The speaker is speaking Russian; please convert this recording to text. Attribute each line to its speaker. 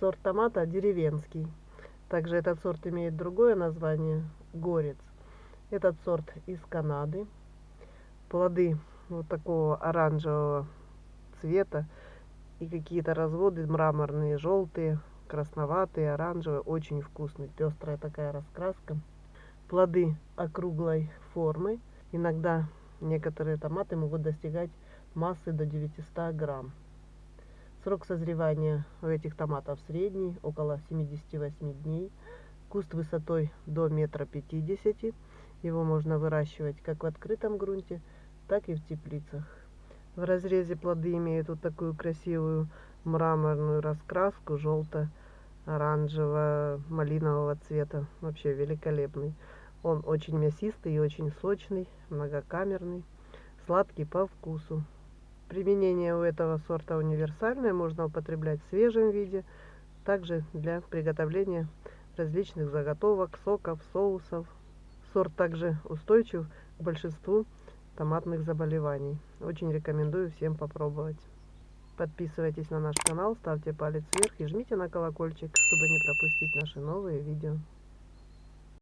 Speaker 1: Сорт томата деревенский. Также этот сорт имеет другое название – горец. Этот сорт из Канады. Плоды вот такого оранжевого цвета и какие-то разводы мраморные, желтые, красноватые, оранжевые. Очень вкусный, пестрая такая раскраска. Плоды округлой формы. Иногда некоторые томаты могут достигать массы до 900 грамм. Срок созревания у этих томатов средний, около 78 дней. Куст высотой до метра пятидесяти. Его можно выращивать как в открытом грунте, так и в теплицах. В разрезе плоды имеют вот такую красивую мраморную раскраску, желто-оранжево-малинового цвета. Вообще великолепный. Он очень мясистый и очень сочный, многокамерный, сладкий по вкусу. Применение у этого сорта универсальное, можно употреблять в свежем виде, также для приготовления различных заготовок, соков, соусов. Сорт также устойчив к большинству томатных заболеваний. Очень рекомендую всем попробовать. Подписывайтесь на наш канал, ставьте палец вверх и жмите на колокольчик, чтобы не пропустить наши новые видео.